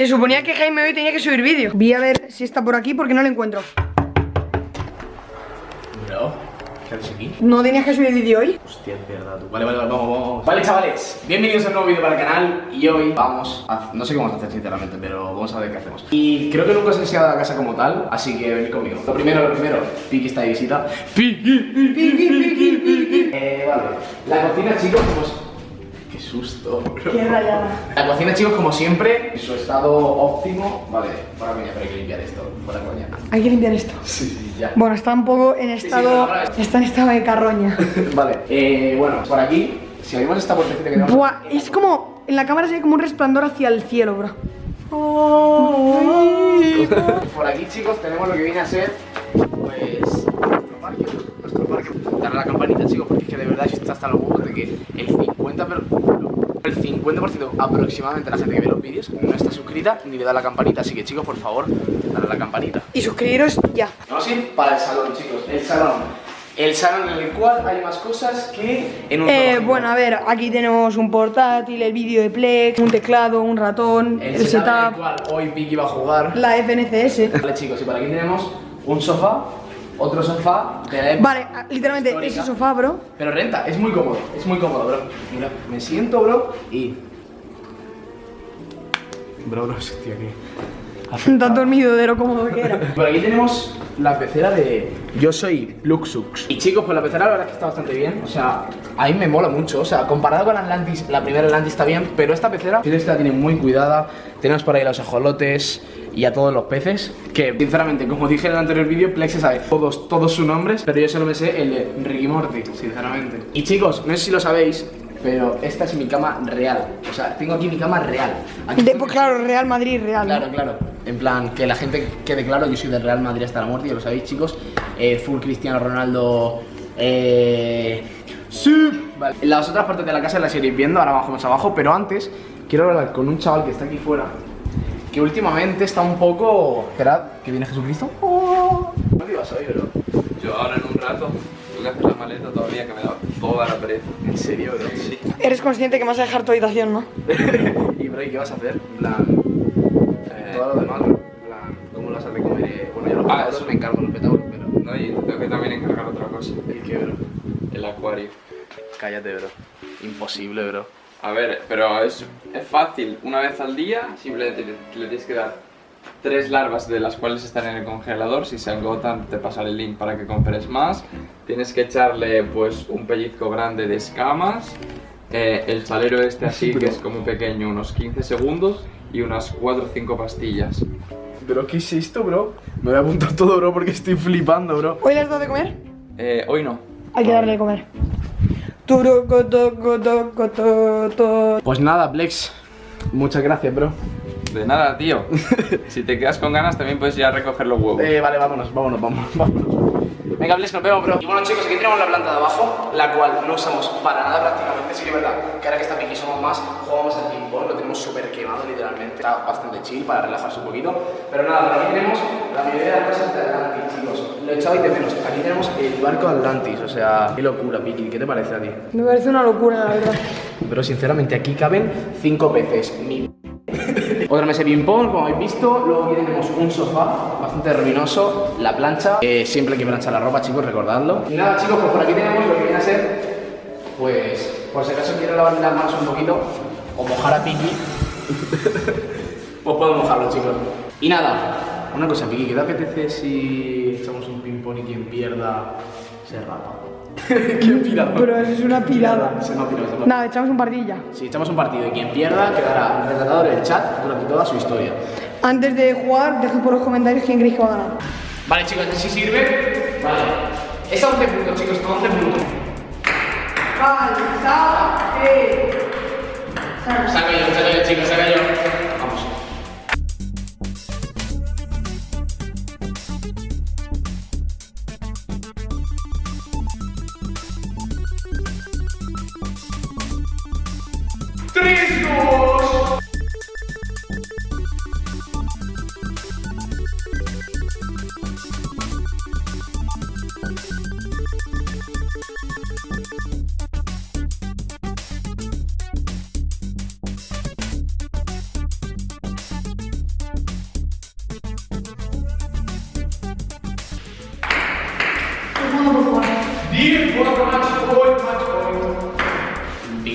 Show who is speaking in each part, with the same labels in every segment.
Speaker 1: Se suponía que Jaime hoy tenía que subir vídeo. Voy a ver si está por aquí porque no lo encuentro.
Speaker 2: Bro, ¿qué haces aquí?
Speaker 1: ¿No tenías que subir vídeo hoy?
Speaker 2: Hostia, es verdad tú. Vale, vale, vale, vamos, vamos. Vale, chavales, bienvenidos a un nuevo vídeo para el canal y hoy vamos a... No sé qué vamos a hacer sinceramente, pero vamos a ver qué hacemos. Y creo que nunca os he enseñado la casa como tal, así que venid conmigo. Lo primero, lo primero, Piki está de visita. Piki, Piki, Piki, Piki. Eh, vale. La cocina, chicos, pues... Qué susto, bro.
Speaker 1: Qué rayada.
Speaker 2: La cocina, chicos, como siempre, en su estado óptimo. Vale, fuera coña, pero hay que limpiar esto. Fuera coña.
Speaker 1: Hay que limpiar esto.
Speaker 2: Sí, sí, ya.
Speaker 1: Bueno, está un poco en
Speaker 2: sí,
Speaker 1: estado...
Speaker 2: no, no, no.
Speaker 1: Está en estado de carroña.
Speaker 2: vale, eh, bueno, por aquí, si abrimos esta puertecita que tenemos.
Speaker 1: Buah, es como... En la cámara se ve como un resplandor hacia el cielo, bro.
Speaker 2: Por aquí, chicos, tenemos lo que viene a ser, parque. Nuestro parque. Darle a la campanita, chicos, porque es que de verdad está hasta los huevos de que el 50%, pero, el 50% aproximadamente de la gente que ve los vídeos no está suscrita ni le da la campanita. Así que, chicos, por favor, dale a la campanita.
Speaker 1: Y suscribiros ya.
Speaker 2: Vamos a ir para el salón, chicos. El salón. El salón en el cual hay más cosas que en un
Speaker 1: Eh, bueno, a ver, aquí tenemos un portátil, el vídeo de Plex, un teclado, un ratón,
Speaker 2: el,
Speaker 1: el,
Speaker 2: setup en el cual hoy Vicky va a jugar.
Speaker 1: la FNCS.
Speaker 2: Vale chicos, y por aquí tenemos un sofá, otro sofá de la época
Speaker 1: Vale, ah, literalmente
Speaker 2: histórica.
Speaker 1: ese sofá, bro.
Speaker 2: Pero renta, es muy cómodo, es muy cómodo, bro. Mira, me siento, bro, y... Bro, bro, estoy aquí.
Speaker 1: Tan dormido de lo cómodo que era.
Speaker 2: Por aquí tenemos la pecera de Yo soy Luxux. Y chicos, pues la pecera la verdad es que está bastante bien. O sea, a mí me mola mucho. O sea, comparado con Atlantis, la primera Atlantis está bien, pero esta pecera, si la tiene muy cuidada. Tenemos por ahí los ajolotes y a todos los peces. Que, sinceramente, como dije en el anterior vídeo, Plex se sabe todos, todos sus nombres, pero yo solo me sé el de Ricky Morty, sinceramente. Y chicos, no sé si lo sabéis, pero esta es mi cama real. O sea, tengo aquí mi cama real. Aquí
Speaker 1: De, pues claro, Real Madrid, Real. ¿no?
Speaker 2: Claro, claro. En plan, que la gente quede claro, yo soy del Real Madrid hasta la muerte, ya lo sabéis, chicos. Eh, full Cristiano Ronaldo. Eh. Sí. Vale. Las otras partes de la casa las iréis viendo, ahora bajamos abajo, pero antes quiero hablar con un chaval que está aquí fuera. Que últimamente está un poco. Esperad, que viene Jesucristo. Oh. ¿Dónde ibas hoy, bro?
Speaker 3: Yo ahora en un rato tengo que hacer la maleta todavía que me da toda la pereza.
Speaker 2: En serio, bro.
Speaker 3: Sí.
Speaker 1: Eres consciente que me vas a dejar tu habitación, ¿no?
Speaker 2: y, bro, ¿y qué vas a hacer? En plan.
Speaker 3: Eh,
Speaker 2: Todo lo demás, bro. En plan, ¿cómo lo vas a de comer? Eh, Bueno, yo los
Speaker 3: Ah, eso.
Speaker 2: me encargo los petauros, pero.
Speaker 3: no, y tengo que también encargar otra cosa.
Speaker 2: ¿Y qué, bro?
Speaker 3: El acuario.
Speaker 2: Cállate, bro. Imposible, bro.
Speaker 3: A ver, pero es, es fácil. Una vez al día simplemente le, le tienes que dar tres larvas de las cuales están en el congelador. Si se agotan te pasaré el link para que compres más. Tienes que echarle pues un pellizco grande de escamas. eh, el salero este así que es como pequeño, unos 15 segundos. Y unas 4 o 5 pastillas.
Speaker 2: ¿Pero qué es esto, bro? Me voy a apuntar todo, bro, porque estoy flipando, bro.
Speaker 1: ¿Hoy le has dado de comer?
Speaker 3: Eh, hoy no.
Speaker 1: Hay que darle de comer.
Speaker 2: Pues nada, Plex. Muchas gracias, bro.
Speaker 3: De nada, tío. si te quedas con ganas también puedes ir a recoger los huevos.
Speaker 2: Eh, vale, vámonos, vámonos, vámonos, vámonos. Venga, Plex, nos vemos, bro. Y bueno, chicos, aquí tenemos la planta de abajo, la cual no usamos para nada prácticamente. Sí que es verdad que ahora que está Piki somos más, jugamos al ping-pong, lo tenemos súper quemado, literalmente. Está bastante chill para relajarse un poquito. Pero nada, por aquí tenemos la mayoría de las cosas de Atlantis, chicos. Lo he echado y de menos. Aquí tenemos el barco Atlantis, o sea, qué locura, Piki. ¿Qué te parece a ti?
Speaker 1: Me parece una locura, la verdad.
Speaker 2: Pero sinceramente aquí caben cinco peces. Mi... Otra mesa de ping-pong, como habéis visto. Luego aquí tenemos un sofá bastante ruminoso. La plancha. Eh, siempre hay que planchar la ropa, chicos, recordadlo. Y nada, chicos, pues por aquí tenemos lo que viene a ser. Pues, por si acaso quiero lavar las manos un poquito o mojar a Piki, pues puedo mojarlo, chicos. Y nada, una cosa, Piki, ¿qué te apetece si echamos un ping-pong y quien pierda se rapa? ¡Qué pirado!
Speaker 1: Pero eso es una pirada.
Speaker 2: Se me ha pirado, se me ha
Speaker 1: Nada, echamos un partilla.
Speaker 2: si echamos un partido y quien pierda quedará retratado en el chat durante toda su historia.
Speaker 1: Antes de jugar, dejad por los comentarios quién creéis que va a ganar.
Speaker 2: Vale, chicos, si sirve. Vale. Es a 11 puntos, chicos, 11 puntos. Saco yo, saco yo, chicos, saco yo.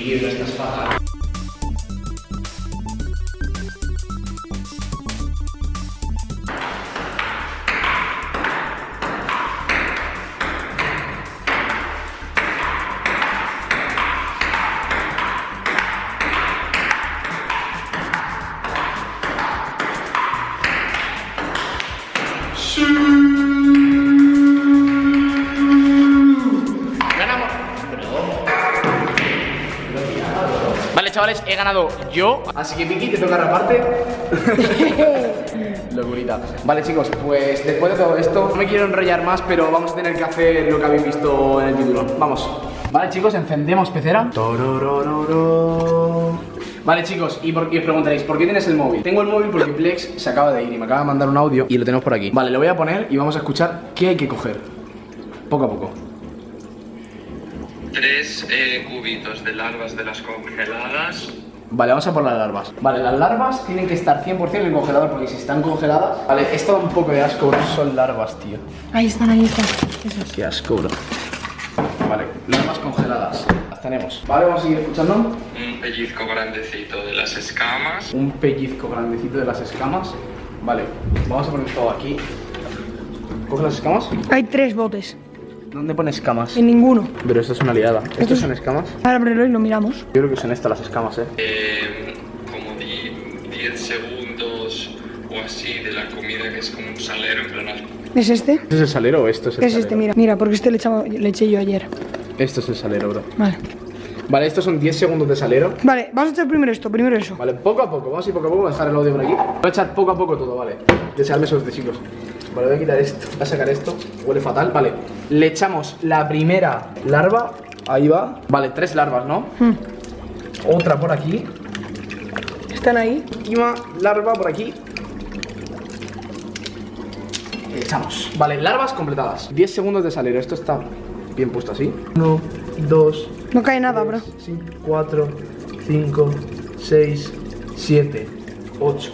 Speaker 2: Bien, no chavales, he ganado yo. Así que Vicky, te toca raparte. Locurita. Vale, chicos, pues después de todo esto, no me quiero enrollar más, pero vamos a tener que hacer lo que habéis visto en el título. Vamos. Vale, chicos, encendemos pecera. Vale, chicos, y, por, y os preguntaréis, ¿por qué tienes el móvil? Tengo el móvil porque Plex se acaba de ir y me acaba de mandar un audio y lo tenemos por aquí. Vale, lo voy a poner y vamos a escuchar qué hay que coger. Poco a poco.
Speaker 3: Tres eh, cubitos de larvas de las congeladas.
Speaker 2: Vale, vamos a por las larvas. Vale, las larvas tienen que estar 100% en el congelador porque si están congeladas... Vale, esto da un poco de asco, bro. Son larvas, tío.
Speaker 1: Ahí están, ahí están. Eso es.
Speaker 2: Qué asco, bro. Vale, larvas congeladas. Las tenemos. Vale, vamos a seguir escuchando.
Speaker 3: Un pellizco grandecito de las escamas.
Speaker 2: Un pellizco grandecito de las escamas. Vale, vamos a poner todo aquí. ¿Coge las escamas?
Speaker 1: Hay tres botes.
Speaker 2: ¿Dónde pone escamas?
Speaker 1: En ninguno.
Speaker 2: Pero esto es una liada. ¿Estos son escamas?
Speaker 1: Ahora ábrelo y lo miramos.
Speaker 2: Yo creo que son estas las escamas, eh.
Speaker 3: Eh, como di- 10 segundos o así de la comida que es como un salero en plan
Speaker 1: ¿Es este?
Speaker 2: ¿Este es el salero o esto es el
Speaker 1: Es
Speaker 2: salero?
Speaker 1: este, mira. Mira, porque este le, echamos- le eché yo ayer.
Speaker 2: Esto es el salero, bro.
Speaker 1: Vale.
Speaker 2: Vale, estos son 10 segundos de salero.
Speaker 1: Vale, vamos a echar primero esto, primero eso.
Speaker 2: Vale, poco a poco, vamos a ir poco a poco, voy a dejar el audio por aquí. Voy a echar poco a poco todo, vale. Desearme suerte, chicos. Vale, voy a quitar esto, voy a sacar esto. Huele fatal, vale. Le echamos la primera larva. Ahí va. Vale, tres larvas, ¿no?
Speaker 1: Hmm.
Speaker 2: Otra por aquí.
Speaker 1: Están ahí.
Speaker 2: Última larva por aquí. Le echamos. Vale, larvas completadas. 10 segundos de salero. Esto está bien puesto así. 1, 2,
Speaker 1: No cae nada, bro.
Speaker 2: 4, 5, 6, 7, 8,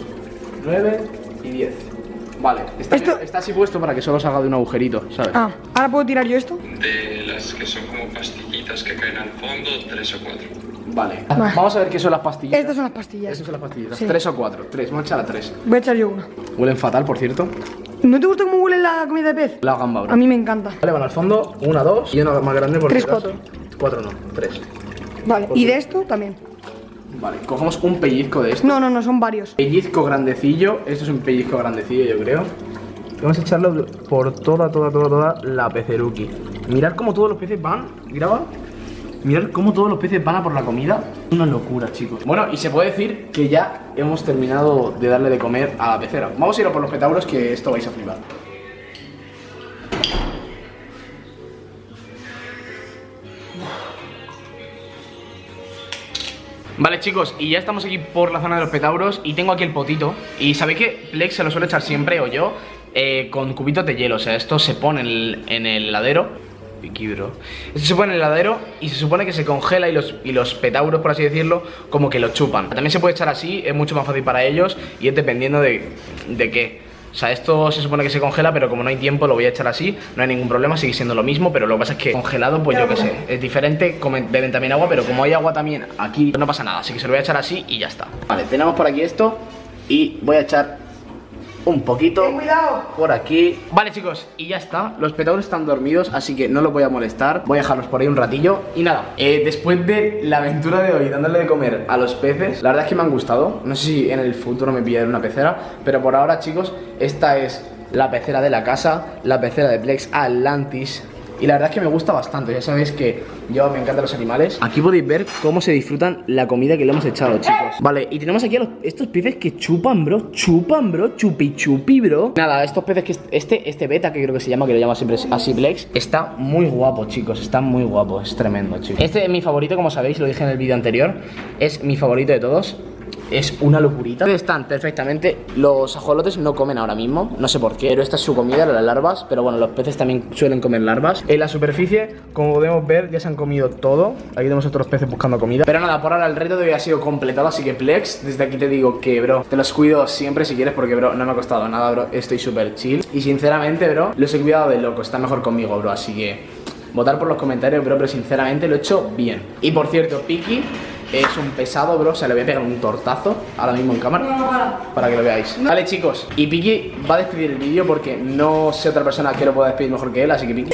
Speaker 2: 9 y 10. Vale, está,
Speaker 1: Esto-
Speaker 2: está así puesto para que solo salga de un agujerito, ¿sabes?
Speaker 1: Ah, ahora puedo tirar yo esto.
Speaker 3: de las que son como pastillitas que caen al fondo, tres o cuatro.
Speaker 2: Vale.
Speaker 1: Vale.
Speaker 2: Vamos a ver qué son las pastillas.
Speaker 1: Estas son las pastillas.
Speaker 2: Estas son las pastillas.
Speaker 1: Sí.
Speaker 2: Tres o cuatro. Tres. Vamos a echar a tres.
Speaker 1: Voy a echar yo una.
Speaker 2: Huelen fatal, por cierto.
Speaker 1: ¿No te gusta cómo huele la comida de pez?
Speaker 2: La gamba, bro.
Speaker 1: A mí me encanta.
Speaker 2: Vale, van al fondo. Una, dos. Y una más grande por
Speaker 1: Tres, cuatro.
Speaker 2: Cuatro no. Tres.
Speaker 1: Vale, y de esto también.
Speaker 2: Vale, cogemos un pellizco de esto.
Speaker 1: No, no, no, son varios.
Speaker 2: Pellizco grandecillo. Esto es un pellizco grandecillo, yo creo. Vamos a echarlo por toda, toda, toda, toda la peceruki. Mirad cómo todos los peces van. Graba. Mirad cómo todos los peces van a por la comida. Una locura, chicos. Bueno, y se puede decir que ya hemos terminado de darle de comer a la pecera. Vamos a ir a por los petauros que esto vais a flipar. Vale chicos, y ya estamos aquí por la zona de los petauros y tengo aquí el potito. Y sabéis que Plex se lo suele echar siempre, o yo, eh, con cubitos de hielo O sea, esto se pone en el, en el. Esto se pone en el heladero y se supone que se congela y los, y los petauros, por así decirlo, como que lo chupan. También se puede echar así, es mucho más fácil para ellos y es dependiendo de, de qué o sea, esto se supone que se congela, pero como no hay tiempo lo voy a echar así, no hay ningún problema, sigue siendo lo mismo, pero lo que pasa es que congelado, pues yo qué sé, es diferente, beben también agua, pero como hay agua también aquí, no pasa nada, así que se lo voy a echar así y ya está. Vale, tenemos por aquí esto y voy a echar un poquito
Speaker 1: Ten cuidado.
Speaker 2: por aquí. Vale, chicos, y ya está. Los petauros están dormidos, así que no los voy a molestar. Voy a dejarlos por ahí un ratillo. Y nada, eh, después de la aventura de hoy, dándole de comer a los peces, la verdad es que me han gustado. No sé si en el futuro me pillaré una pecera, pero por ahora, chicos, esta es la pecera de la casa, la pecera de Plex Atlantis. Y la verdad es que me gusta bastante, ya sabéis que yo me encantan los animales. Aquí podéis ver cómo se disfrutan la comida que le hemos echado, chicos. Vale, y tenemos aquí a estos peces que chupan, bro Chupan, bro, chupi chupi, bro. Nada, estos peces que este, este beta, que creo que se llama, que lo llama siempre así Plex Está muy guapo, chicos, está muy guapo, es tremendo, chicos. Este es mi favorito, como sabéis, lo dije en el vídeo anterior Es mi favorito de todos es una locurita. Están perfectamente. Los ajolotes no comen ahora mismo, no sé por qué, pero esta es su comida, las larvas. Pero bueno, los peces también suelen comer larvas. En la superficie, como podemos ver, ya se han comido todo. Aquí tenemos otros peces buscando comida. Pero nada, por ahora el reto de hoy ha sido completado. Así que Plex, desde aquí te digo que, bro, te los cuido siempre si quieres, porque, bro, no me ha costado nada, bro. Estoy súper chill. Y sinceramente, bro, los he cuidado de loco. Está mejor conmigo, bro. Así que. votar por los comentarios, bro, pero sinceramente lo he hecho bien. Y por cierto, Piki es un pesado, bro, o se le voy a pegar un tortazo Ahora mismo en cámara Para que lo veáis. Vale, chicos, y Piki va a despedir el vídeo Porque no sé otra persona que lo pueda despedir mejor que él Así que Piki